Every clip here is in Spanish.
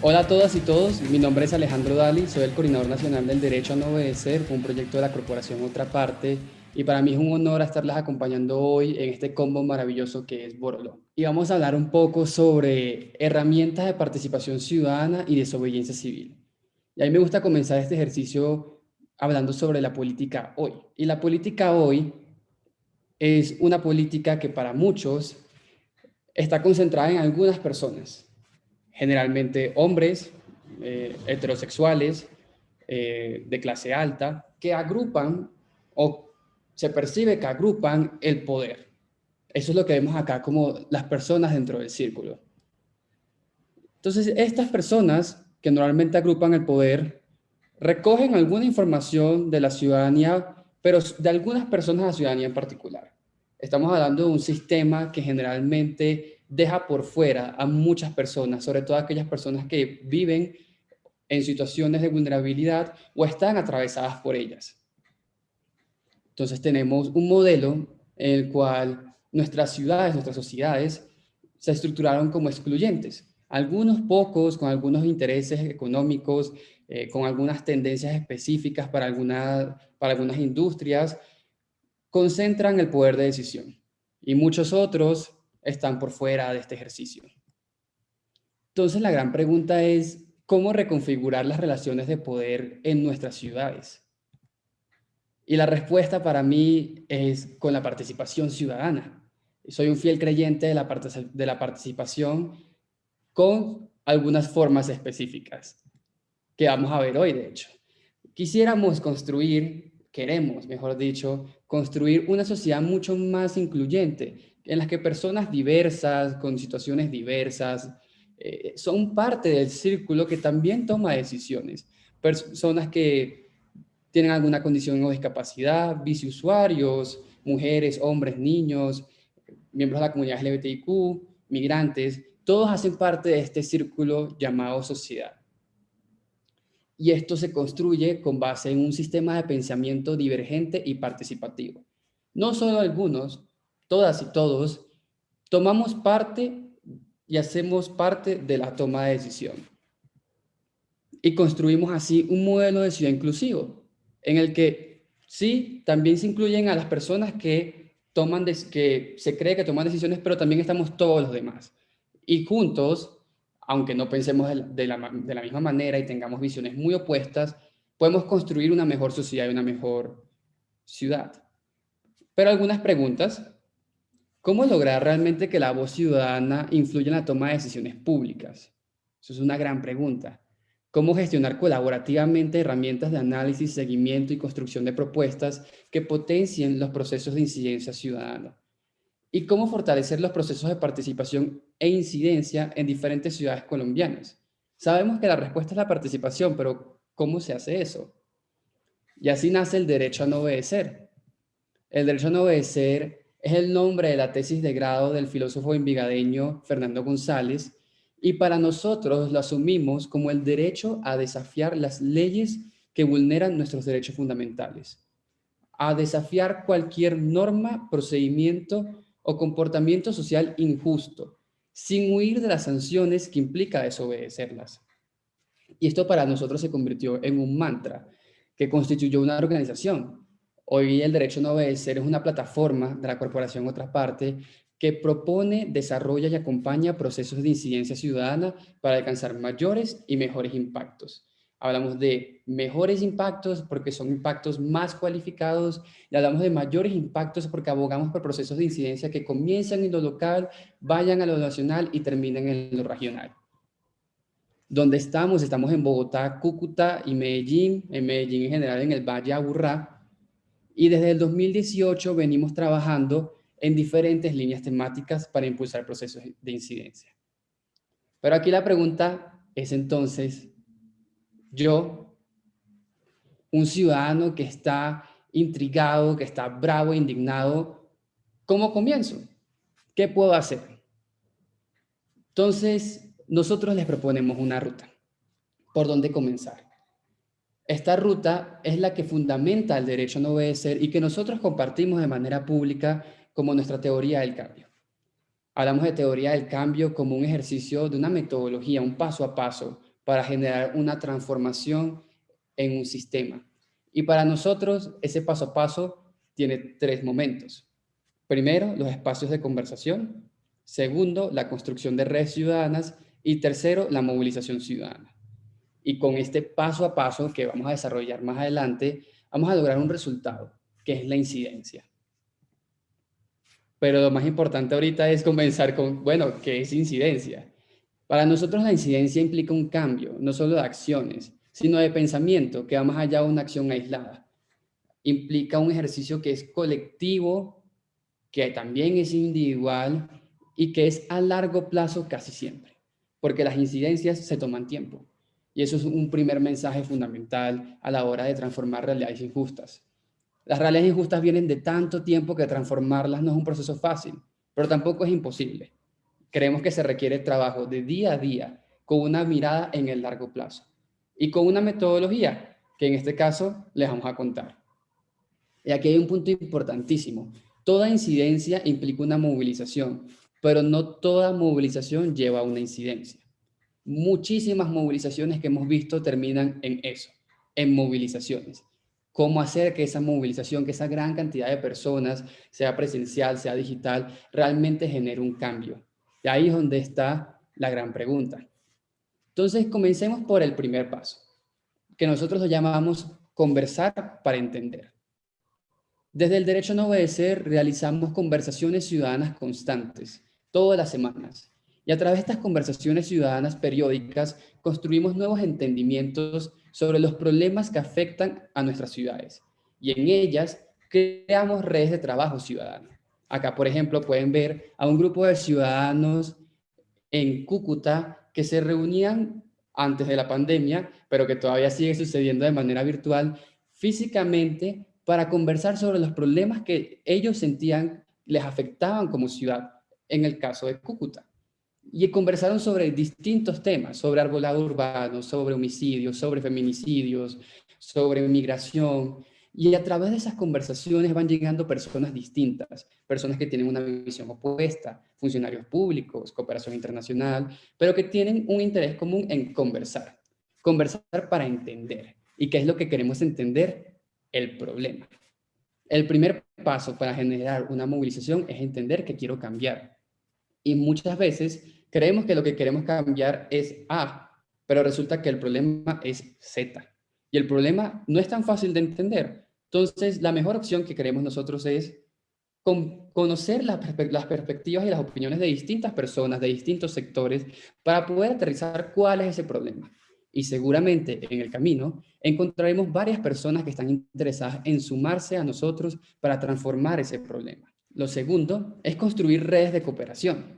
Hola a todas y todos, mi nombre es Alejandro Dali, soy el Coordinador Nacional del Derecho a No Obedecer, un proyecto de la Corporación Otra Parte, y para mí es un honor estarlas acompañando hoy en este combo maravilloso que es Borolo. Y vamos a hablar un poco sobre herramientas de participación ciudadana y desobediencia civil. Y a mí me gusta comenzar este ejercicio hablando sobre la política hoy. Y la política hoy es una política que para muchos está concentrada en algunas personas, generalmente hombres, eh, heterosexuales, eh, de clase alta, que agrupan o se percibe que agrupan el poder. Eso es lo que vemos acá como las personas dentro del círculo. Entonces, estas personas que normalmente agrupan el poder recogen alguna información de la ciudadanía pero de algunas personas a la ciudadanía en particular. Estamos hablando de un sistema que generalmente deja por fuera a muchas personas, sobre todo aquellas personas que viven en situaciones de vulnerabilidad o están atravesadas por ellas. Entonces tenemos un modelo en el cual nuestras ciudades, nuestras sociedades se estructuraron como excluyentes. Algunos pocos con algunos intereses económicos, eh, con algunas tendencias específicas para, para algunas industrias, concentran el poder de decisión y muchos otros están por fuera de este ejercicio. Entonces la gran pregunta es, ¿cómo reconfigurar las relaciones de poder en nuestras ciudades? Y la respuesta para mí es con la participación ciudadana. Soy un fiel creyente de la, de la participación con algunas formas específicas que vamos a ver hoy, de hecho. Quisiéramos construir, queremos, mejor dicho, construir una sociedad mucho más incluyente, en la que personas diversas, con situaciones diversas, eh, son parte del círculo que también toma decisiones. Personas que tienen alguna condición o discapacidad, biciusuarios, mujeres, hombres, niños, miembros de la comunidad LGBTIQ, migrantes, todos hacen parte de este círculo llamado sociedad. Y esto se construye con base en un sistema de pensamiento divergente y participativo. No solo algunos, todas y todos, tomamos parte y hacemos parte de la toma de decisión. Y construimos así un modelo de ciudad inclusivo, en el que sí, también se incluyen a las personas que, toman que se cree que toman decisiones, pero también estamos todos los demás y juntos, aunque no pensemos de la, misma manera y tengamos visiones muy opuestas, podemos construir una mejor sociedad y una mejor ciudad. Pero algunas preguntas. ¿Cómo lograr realmente que la voz ciudadana influya en la toma de decisiones públicas? Eso es una gran pregunta. ¿Cómo gestionar colaborativamente herramientas de análisis, seguimiento y construcción de propuestas que potencien los procesos de incidencia ciudadana? y cómo fortalecer los procesos de participación e incidencia en diferentes ciudades colombianas. Sabemos que la respuesta es la participación, pero ¿cómo se hace eso? Y así nace el derecho a no obedecer. El derecho a no obedecer es el nombre de la tesis de grado del filósofo envigadeño Fernando González y para nosotros lo asumimos como el derecho a desafiar las leyes que vulneran nuestros derechos fundamentales, a desafiar cualquier norma, procedimiento o comportamiento social injusto, sin huir de las sanciones que implica desobedecerlas. Y esto para nosotros se convirtió en un mantra que constituyó una organización. Hoy el derecho no obedecer es una plataforma de la corporación Otra Parte que propone, desarrolla y acompaña procesos de incidencia ciudadana para alcanzar mayores y mejores impactos. Hablamos de mejores impactos porque son impactos más cualificados y hablamos de mayores impactos porque abogamos por procesos de incidencia que comienzan en lo local, vayan a lo nacional y terminen en lo regional. ¿Dónde estamos? Estamos en Bogotá, Cúcuta y Medellín, en Medellín en general en el Valle Aburrá. Y desde el 2018 venimos trabajando en diferentes líneas temáticas para impulsar procesos de incidencia. Pero aquí la pregunta es entonces, yo, un ciudadano que está intrigado, que está bravo, indignado, ¿cómo comienzo? ¿Qué puedo hacer? Entonces, nosotros les proponemos una ruta. ¿Por dónde comenzar? Esta ruta es la que fundamenta el derecho a no obedecer y que nosotros compartimos de manera pública como nuestra teoría del cambio. Hablamos de teoría del cambio como un ejercicio de una metodología, un paso a paso, para generar una transformación en un sistema. Y para nosotros ese paso a paso tiene tres momentos. Primero, los espacios de conversación. Segundo, la construcción de redes ciudadanas. Y tercero, la movilización ciudadana. Y con este paso a paso que vamos a desarrollar más adelante, vamos a lograr un resultado, que es la incidencia. Pero lo más importante ahorita es comenzar con, bueno, ¿qué es incidencia? Para nosotros la incidencia implica un cambio, no solo de acciones, sino de pensamiento que va más allá de una acción aislada. Implica un ejercicio que es colectivo, que también es individual y que es a largo plazo casi siempre, porque las incidencias se toman tiempo. Y eso es un primer mensaje fundamental a la hora de transformar realidades injustas. Las realidades injustas vienen de tanto tiempo que transformarlas no es un proceso fácil, pero tampoco es imposible. Creemos que se requiere trabajo de día a día con una mirada en el largo plazo y con una metodología que en este caso les vamos a contar. Y aquí hay un punto importantísimo. Toda incidencia implica una movilización, pero no toda movilización lleva a una incidencia. Muchísimas movilizaciones que hemos visto terminan en eso, en movilizaciones. Cómo hacer que esa movilización, que esa gran cantidad de personas, sea presencial, sea digital, realmente genere un cambio. Y ahí es donde está la gran pregunta. Entonces, comencemos por el primer paso, que nosotros lo llamamos conversar para entender. Desde el Derecho a no obedecer realizamos conversaciones ciudadanas constantes, todas las semanas. Y a través de estas conversaciones ciudadanas periódicas construimos nuevos entendimientos sobre los problemas que afectan a nuestras ciudades. Y en ellas creamos redes de trabajo ciudadano. Acá, por ejemplo, pueden ver a un grupo de ciudadanos en Cúcuta que se reunían antes de la pandemia, pero que todavía sigue sucediendo de manera virtual, físicamente para conversar sobre los problemas que ellos sentían les afectaban como ciudad, en el caso de Cúcuta. Y conversaron sobre distintos temas, sobre arbolado urbano, sobre homicidios, sobre feminicidios, sobre migración, y a través de esas conversaciones van llegando personas distintas, personas que tienen una visión opuesta, funcionarios públicos, cooperación internacional, pero que tienen un interés común en conversar. Conversar para entender. ¿Y qué es lo que queremos entender? El problema. El primer paso para generar una movilización es entender que quiero cambiar. Y muchas veces creemos que lo que queremos cambiar es A, pero resulta que el problema es Z. Y el problema no es tan fácil de entender. Entonces, la mejor opción que queremos nosotros es conocer las, perspectivas y las opiniones de distintas personas, de distintos sectores, para poder aterrizar cuál es ese problema. Y seguramente en el camino encontraremos varias personas que están interesadas en sumarse a nosotros para transformar ese problema. Lo segundo es construir redes de cooperación.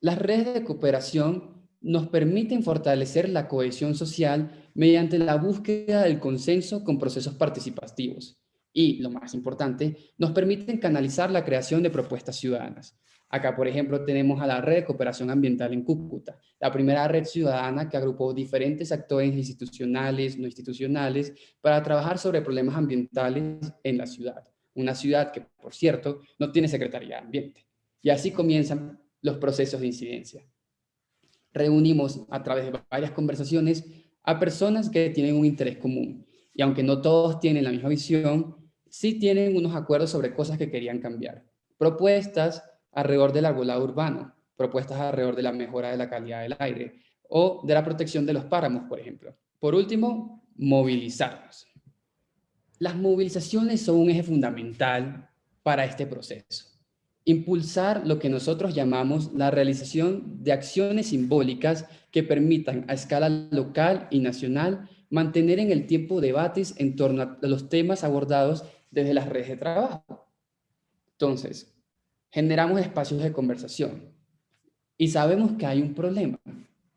Las redes de cooperación nos permiten fortalecer la cohesión social mediante la búsqueda del consenso con procesos participativos. Y, lo más importante, nos permiten canalizar la creación de propuestas ciudadanas. Acá, por ejemplo, tenemos a la Red de Cooperación Ambiental en Cúcuta, la primera red ciudadana que agrupó diferentes actores institucionales, no institucionales, para trabajar sobre problemas ambientales en la ciudad. Una ciudad que, por cierto, no tiene Secretaría de Ambiente. Y así comienzan los procesos de incidencia reunimos a través de varias conversaciones a personas que tienen un interés común. Y aunque no todos tienen la misma visión, sí tienen unos acuerdos sobre cosas que querían cambiar. Propuestas alrededor del arbolado urbano, propuestas alrededor de la mejora de la calidad del aire o de la protección de los páramos, por ejemplo. Por último, movilizarnos. Las movilizaciones son un eje fundamental para este proceso impulsar lo que nosotros llamamos la realización de acciones simbólicas que permitan a escala local y nacional mantener en el tiempo debates en torno a los temas abordados desde las redes de trabajo. Entonces, generamos espacios de conversación y sabemos que hay un problema,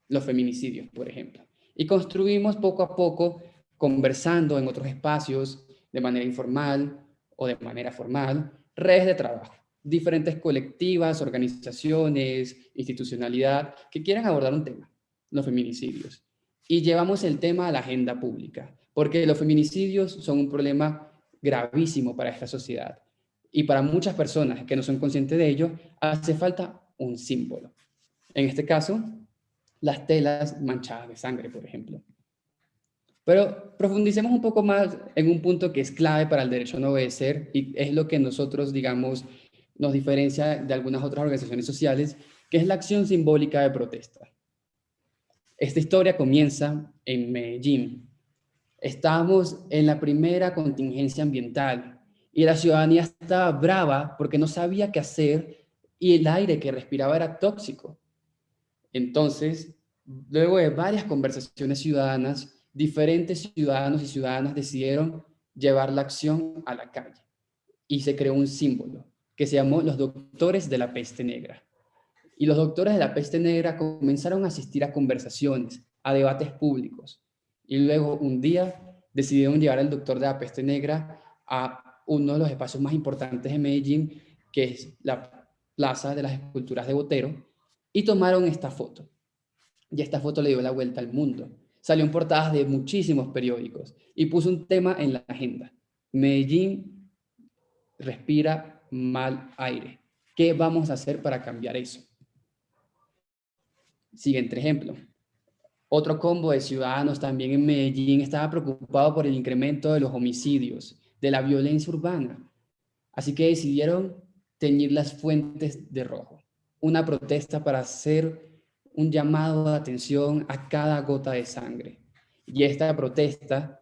los feminicidios, por ejemplo, y construimos poco a poco, conversando en otros espacios, de manera informal o de manera formal, redes de trabajo diferentes colectivas, organizaciones, institucionalidad, que quieran abordar un tema, los feminicidios. Y llevamos el tema a la agenda pública, porque los feminicidios son un problema gravísimo para esta sociedad. Y para muchas personas que no son conscientes de ello, hace falta un símbolo. En este caso, las telas manchadas de sangre, por ejemplo. Pero profundicemos un poco más en un punto que es clave para el derecho a no obedecer y es lo que nosotros, digamos, nos diferencia de algunas otras organizaciones sociales, que es la acción simbólica de protesta. Esta historia comienza en Medellín. Estábamos en la primera contingencia ambiental y la ciudadanía estaba brava porque no sabía qué hacer y el aire que respiraba era tóxico. Entonces, luego de varias conversaciones ciudadanas, diferentes ciudadanos y ciudadanas decidieron llevar la acción a la calle y se creó un símbolo que se llamó los doctores de la peste negra. Y los doctores de la peste negra comenzaron a asistir a conversaciones, a debates públicos. Y luego un día decidieron llevar al doctor de la peste negra a uno de los espacios más importantes de Medellín, que es la Plaza de las Esculturas de Botero, y tomaron esta foto. Y esta foto le dio la vuelta al mundo salió en portadas de muchísimos periódicos y puso un tema en la agenda. Medellín respira mal aire. ¿Qué vamos a hacer para cambiar eso? Siguiente ejemplo. Otro combo de ciudadanos también en Medellín estaba preocupado por el incremento de los homicidios, de la violencia urbana. Así que decidieron teñir las fuentes de rojo. Una protesta para hacer un llamado de atención a cada gota de sangre. Y esta protesta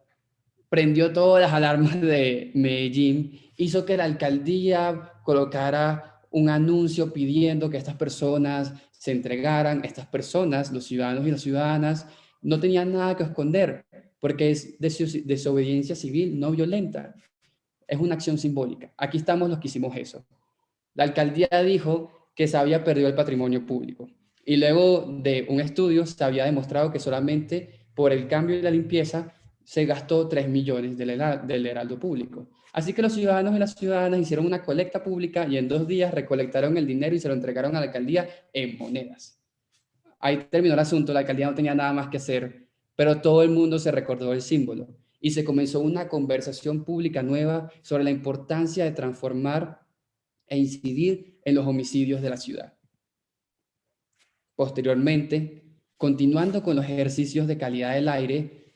prendió todas las alarmas de Medellín, hizo que la alcaldía colocara un anuncio pidiendo que estas personas se entregaran. Estas personas, los ciudadanos y las ciudadanas, no tenían nada que esconder, porque es desobediencia civil no violenta. Es una acción simbólica. Aquí estamos los que hicimos eso. La alcaldía dijo que se había perdido el patrimonio público. Y luego de un estudio se había demostrado que solamente por el cambio y la limpieza se gastó 3 millones del, heraldo público. Así que los ciudadanos y las ciudadanas hicieron una colecta pública y en dos días recolectaron el dinero y se lo entregaron a la alcaldía en monedas. Ahí terminó el asunto, la alcaldía no tenía nada más que hacer, pero todo el mundo se recordó el símbolo y se comenzó una conversación pública nueva sobre la importancia de transformar e incidir en los homicidios de la ciudad. Posteriormente, continuando con los ejercicios de calidad del aire,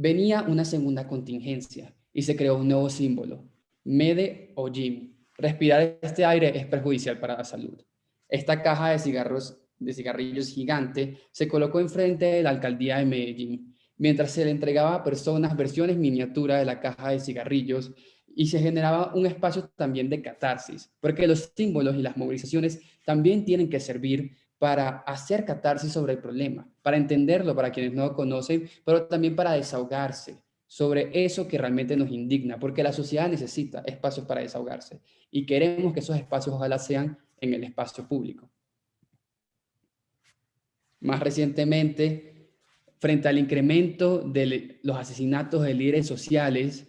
venía una segunda contingencia y se creó un nuevo símbolo, MEDE o JIM. Respirar este aire es perjudicial para la salud. Esta caja de, cigarros, de cigarrillos gigante se colocó enfrente de la alcaldía de Medellín, mientras se le entregaba a personas versiones miniatura de la caja de cigarrillos y se generaba un espacio también de catarsis, porque los símbolos y las movilizaciones también tienen que servir para hacer catarsis sobre el problema, para entenderlo para quienes no lo conocen, pero también para desahogarse sobre eso que realmente nos indigna, porque la sociedad necesita espacios para desahogarse y queremos que esos espacios ojalá sean en el espacio público. Más recientemente, frente al incremento de los asesinatos de líderes sociales,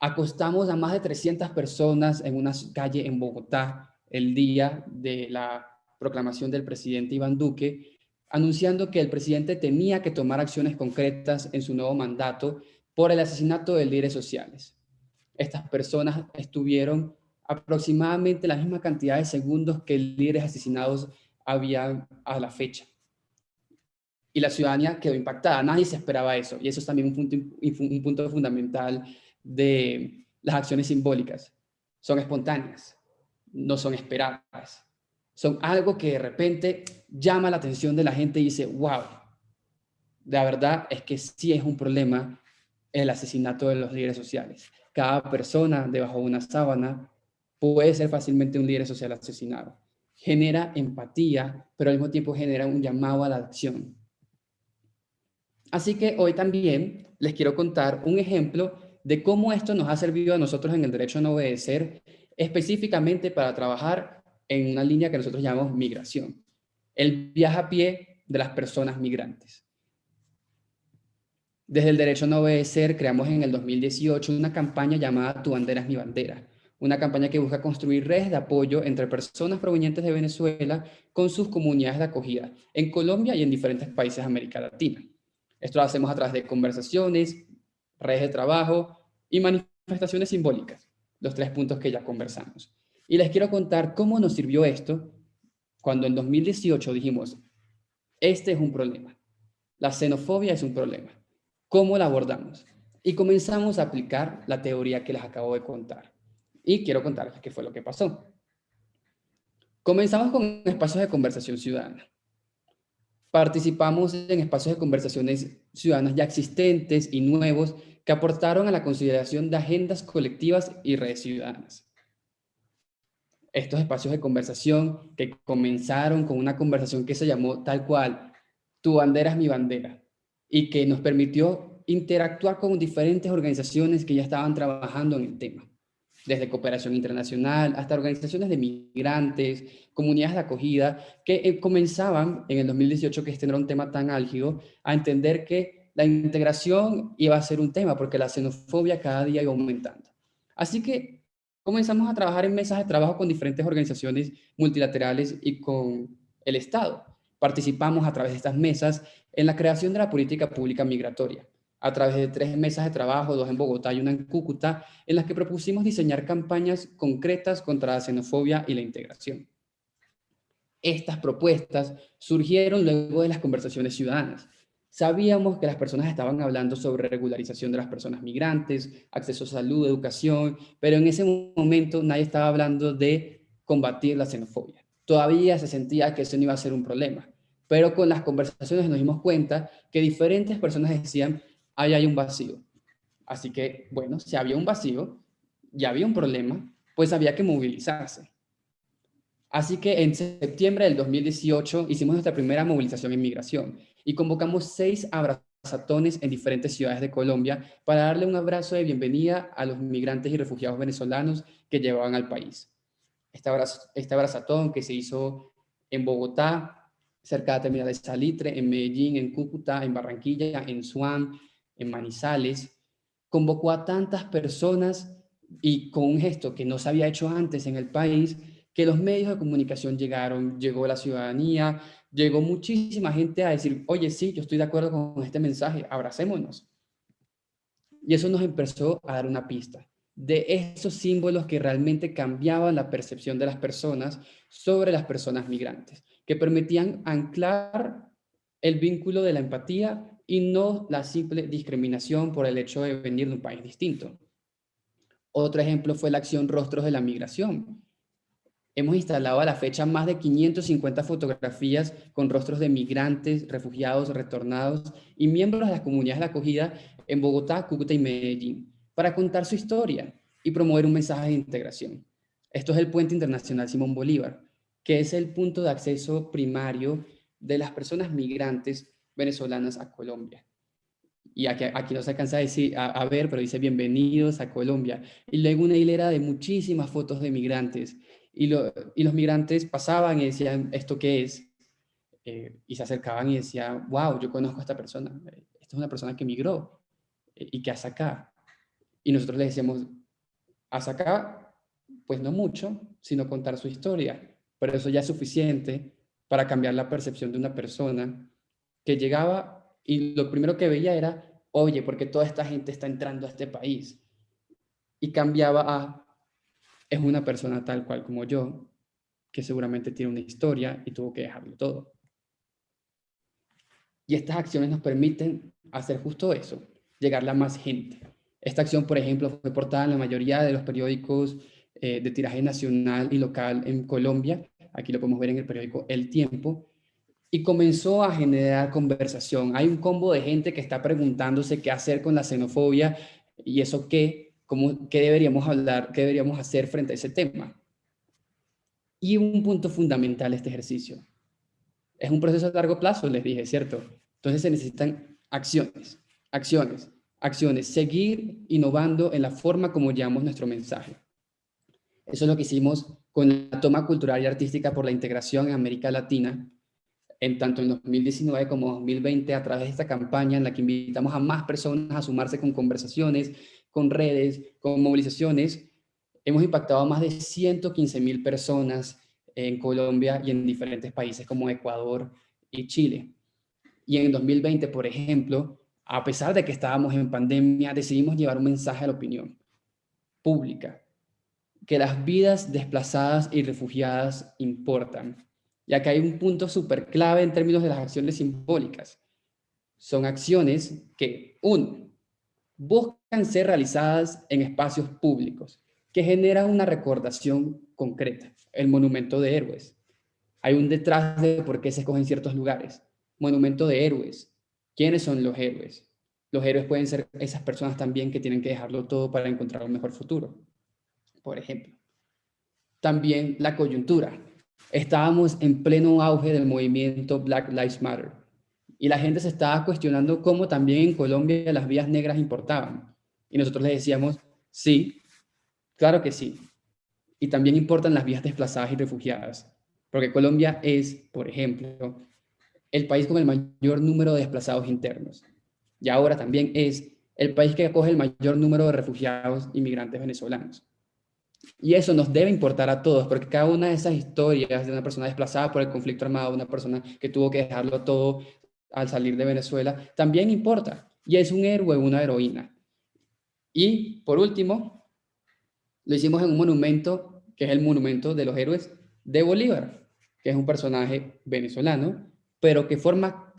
acostamos a más de 300 personas en una calle en Bogotá el día de la proclamación del presidente Iván Duque, anunciando que el presidente tenía que tomar acciones concretas en su nuevo mandato por el asesinato de líderes sociales. Estas personas estuvieron aproximadamente la misma cantidad de segundos que líderes asesinados había a la fecha. Y la ciudadanía quedó impactada, nadie se esperaba eso, y eso es también un punto, un punto fundamental de las acciones simbólicas. Son espontáneas, no son esperadas son algo que de repente llama la atención de la gente y dice, wow, la verdad es que sí es un problema el asesinato de los líderes sociales. Cada persona debajo de una sábana puede ser fácilmente un líder social asesinado. Genera empatía, pero al mismo tiempo genera un llamado a la acción. Así que hoy también les quiero contar un ejemplo de cómo esto nos ha servido a nosotros en el derecho a no obedecer, específicamente para trabajar en una línea que nosotros llamamos migración. El viaje a pie de las personas migrantes. Desde el Derecho a No Obedecer creamos en el 2018 una campaña llamada Tu bandera es mi bandera, una campaña que busca construir redes de apoyo entre personas provenientes de Venezuela con sus comunidades de acogida en Colombia y en diferentes países de América Latina. Esto lo hacemos a través de conversaciones, redes de trabajo y manifestaciones simbólicas, los tres puntos que ya conversamos. Y les quiero contar cómo nos sirvió esto cuando en 2018 dijimos, este es un problema. La xenofobia es un problema. ¿Cómo la abordamos? Y comenzamos a aplicar la teoría que les acabo de contar. Y quiero contarles qué fue lo que pasó. Comenzamos con espacios de conversación ciudadana. Participamos en espacios de conversaciones ciudadanas ya existentes y nuevos que aportaron a la consideración de agendas colectivas y redes ciudadanas. Estos espacios de conversación que comenzaron con una conversación que se llamó tal cual, tu bandera es mi bandera, y que nos permitió interactuar con diferentes organizaciones que ya estaban trabajando en el tema desde cooperación internacional hasta organizaciones de migrantes, comunidades de acogida, que eh, comenzaban en el 2018, que este era un tema tan álgido, a entender que la integración iba a ser un tema, porque la xenofobia cada día iba aumentando. Así que comenzamos a trabajar en mesas de trabajo con diferentes organizaciones multilaterales y con el Estado. Participamos a través de estas mesas en la creación de la política pública migratoria a través de tres mesas de trabajo, dos en Bogotá y una en Cúcuta, en las que propusimos diseñar campañas concretas contra la xenofobia y la integración. Estas propuestas surgieron luego de las conversaciones ciudadanas. Sabíamos que las personas estaban hablando sobre regularización de las personas migrantes, acceso a salud, educación, pero en ese momento nadie estaba hablando de combatir la xenofobia. Todavía se sentía que eso no iba a ser un problema, pero con las conversaciones nos dimos cuenta que diferentes personas decían ahí hay un vacío. Así que, bueno, si había un vacío, ya había un problema, pues había que movilizarse. Así que en septiembre del 2018 hicimos nuestra primera movilización en migración y convocamos seis abrazatones en diferentes ciudades de Colombia para darle un abrazo de bienvenida a los migrantes y refugiados venezolanos que llevaban al país. Este, este abrazatón que se hizo en Bogotá, cerca de la terminal de Salitre, en Medellín, en Cúcuta, en Barranquilla, en Suán, en Manizales, convocó a tantas personas y con un gesto que no se había hecho antes en el país, que los medios de comunicación llegaron, llegó la ciudadanía, llegó muchísima gente a decir, oye, sí, yo estoy de acuerdo con este mensaje, abracémonos. Y eso nos empezó a dar una pista de esos símbolos que realmente cambiaban la percepción de las personas sobre las personas migrantes, que permitían anclar el vínculo de la empatía y no la simple discriminación por el hecho de venir de un país distinto. Otro ejemplo fue la acción Rostros de la Migración. Hemos instalado a la fecha más de 550 fotografías con rostros de migrantes, refugiados, retornados y miembros de las comunidades de acogida en Bogotá, Cúcuta y Medellín para contar su historia y promover un mensaje de integración. Esto es el Puente Internacional Simón Bolívar, que es el punto de acceso primario de las personas migrantes venezolanas a Colombia. Y aquí, aquí no se alcanza a, decir, a, ver, pero dice bienvenidos a Colombia. Y luego una hilera de muchísimas fotos de migrantes. Y, y los migrantes pasaban y decían, ¿esto qué es? Eh, y se acercaban y decían, wow, yo conozco a esta persona. Esta es una persona que migró. Eh, ¿Y qué hace acá? Y nosotros le decíamos, ¿hace acá? Pues no mucho, sino contar su historia. Pero eso ya es suficiente para cambiar la percepción de una persona que llegaba y lo primero que veía era, oye, porque toda esta gente está entrando a este país. Y cambiaba a, es una persona tal cual como yo, que seguramente tiene una historia y tuvo que dejarlo todo. Y estas acciones nos permiten hacer justo eso, llegarle a más gente. Esta acción, por ejemplo, fue portada en la mayoría de los periódicos eh, de tiraje nacional y local en Colombia. Aquí lo podemos ver en el periódico El Tiempo y comenzó a generar conversación. Hay un combo de gente que está preguntándose qué hacer con la xenofobia y eso qué, cómo, qué deberíamos hablar, qué deberíamos hacer frente a ese tema. Y un punto fundamental este ejercicio. Es un proceso a largo plazo, les dije, ¿cierto? Entonces se necesitan acciones, acciones, acciones, seguir innovando en la forma como llevamos nuestro mensaje. Eso es lo que hicimos con la toma cultural y artística por la integración en América Latina, en tanto en 2019 como 2020 a través de esta campaña en la que invitamos a más personas a sumarse con conversaciones, con redes, con movilizaciones. Hemos impactado a más de 115 mil personas en Colombia y en diferentes países como Ecuador y Chile. Y en 2020, por ejemplo, a pesar de que estábamos en pandemia, decidimos llevar un mensaje a la opinión pública, que las vidas desplazadas y refugiadas importan, Y acá hay un punto súper clave en términos de las acciones simbólicas. Son acciones que, uno, buscan ser realizadas en espacios públicos, que generan una recordación concreta, el monumento de héroes. Hay un detrás de por qué se escogen ciertos lugares. Monumento de héroes. ¿Quiénes son los héroes? Los héroes pueden ser esas personas también que tienen que dejarlo todo para encontrar un mejor futuro. Por ejemplo. También la coyuntura. Estábamos en pleno auge del movimiento Black Lives Matter y la gente se estaba cuestionando cómo también en Colombia las vías negras importaban. Y nosotros le decíamos, sí, claro que sí. Y también importan las vías desplazadas y refugiadas. Porque Colombia es, por ejemplo, el país con el mayor número de desplazados internos. Y ahora también es el país que acoge el mayor número de refugiados inmigrantes venezolanos. Y eso nos debe importar a todos, porque cada una de esas historias de una persona desplazada por el conflicto armado, una persona que tuvo que dejarlo todo al salir de Venezuela, también importa. Y es un héroe, una heroína. Y por último, lo hicimos en un monumento, que es el monumento de los héroes de Bolívar, que es un personaje venezolano, pero que forma,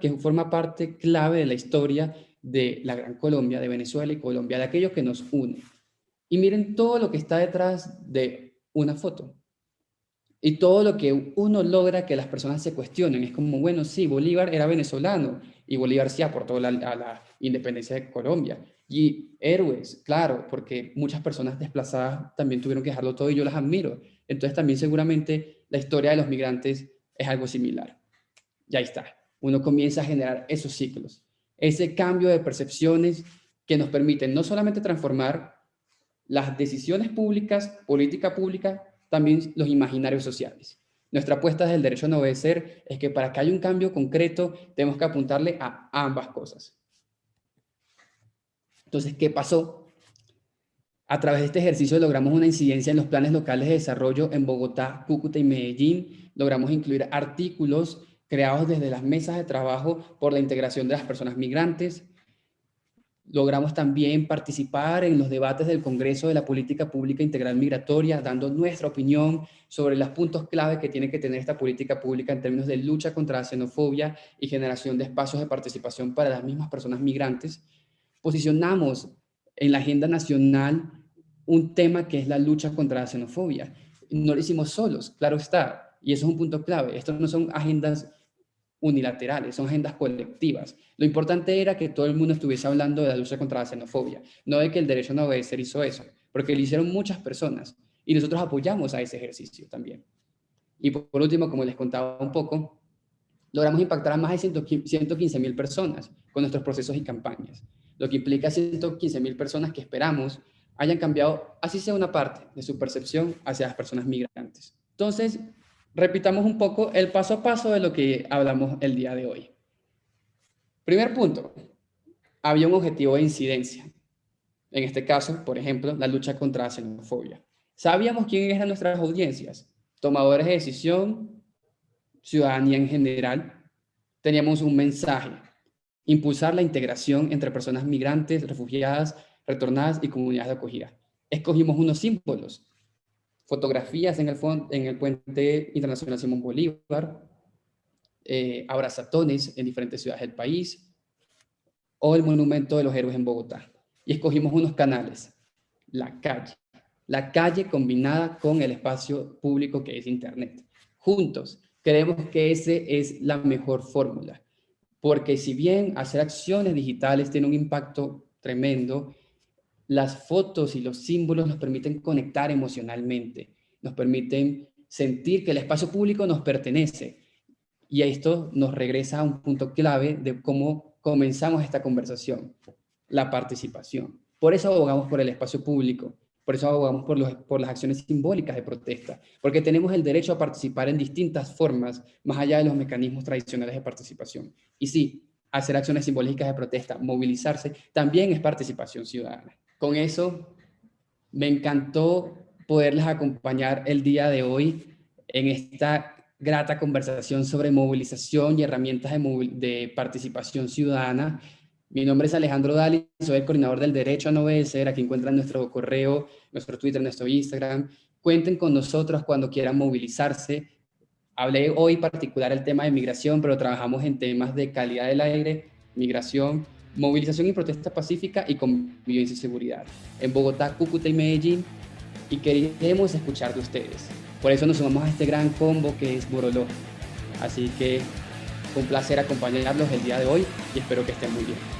que forma parte clave de la historia de la Gran Colombia, de Venezuela y Colombia, de aquello que nos une. Y miren todo lo que está detrás de una foto. Y todo lo que uno logra que las personas se cuestionen. Es como, bueno, sí, Bolívar era venezolano y Bolívar sí aportó a la independencia de Colombia. Y héroes, claro, porque muchas personas desplazadas también tuvieron que dejarlo todo y yo las admiro. Entonces también seguramente la historia de los migrantes es algo similar. Y ahí está. Uno comienza a generar esos ciclos, ese cambio de percepciones que nos permiten no solamente transformar las decisiones públicas, política pública, también los imaginarios sociales. Nuestra apuesta desde el derecho a no obedecer es que para que haya un cambio concreto tenemos que apuntarle a ambas cosas. Entonces, ¿qué pasó? A través de este ejercicio logramos una incidencia en los planes locales de desarrollo en Bogotá, Cúcuta y Medellín. Logramos incluir artículos creados desde las mesas de trabajo por la integración de las personas migrantes, Logramos también participar en los debates del Congreso de la Política Pública Integral Migratoria, dando nuestra opinión sobre los puntos clave que tiene que tener esta política pública en términos de lucha contra la xenofobia y generación de espacios de participación para las mismas personas migrantes. Posicionamos en la agenda nacional un tema que es la lucha contra la xenofobia. No lo hicimos solos, claro está, y eso es un punto clave. Estos no son agendas unilaterales, son agendas colectivas. Lo importante era que todo el mundo estuviese hablando de la lucha contra la xenofobia, no de que el derecho a no obedecer hizo eso, porque lo hicieron muchas personas y nosotros apoyamos a ese ejercicio también. Y por último, como les contaba un poco, logramos impactar a más de 115 mil personas con nuestros procesos y campañas, lo que implica 115 mil personas que esperamos hayan cambiado, así sea una parte, de su percepción hacia las personas migrantes. Entonces, repitamos un poco el paso a paso de lo que hablamos el día de hoy. Primer punto, había un objetivo de incidencia. En este caso, por ejemplo, la lucha contra la xenofobia. Sabíamos quiénes eran nuestras audiencias, tomadores de decisión, ciudadanía en general. Teníamos un mensaje, impulsar la integración entre personas migrantes, refugiadas, retornadas y comunidades de acogida. Escogimos unos símbolos, fotografías en el, en el puente internacional Simón Bolívar, eh, abrazatones en diferentes ciudades del país, o el monumento de los héroes en Bogotá. Y escogimos unos canales, la calle, la calle combinada con el espacio público que es Internet. Juntos, creemos que ese es la mejor fórmula, porque si bien hacer acciones digitales tiene un impacto tremendo, las fotos y los símbolos nos permiten conectar emocionalmente, nos permiten sentir que el espacio público nos pertenece. Y esto nos regresa a un punto clave de cómo comenzamos esta conversación, la participación. Por eso abogamos por el espacio público, por eso abogamos por, por las acciones simbólicas de protesta, porque tenemos el derecho a participar en distintas formas, más allá de los mecanismos tradicionales de participación. Y sí, hacer acciones simbólicas de protesta, movilizarse, también es participación ciudadana. Con eso, me encantó poderles acompañar el día de hoy en esta grata conversación sobre movilización y herramientas de, participación ciudadana. Mi nombre es Alejandro Dali, soy el coordinador del Derecho a No Obedecer. Aquí encuentran nuestro correo, nuestro Twitter, nuestro Instagram. Cuenten con nosotros cuando quieran movilizarse. Hablé hoy particular el tema de migración, pero trabajamos en temas de calidad del aire, migración, movilización y protesta pacífica y convivencia y seguridad. En Bogotá, Cúcuta y Medellín, y queremos escuchar de ustedes. Por eso nos sumamos a este gran combo que es Boroló. Así que un placer acompañarlos el día de hoy y espero que estén muy bien.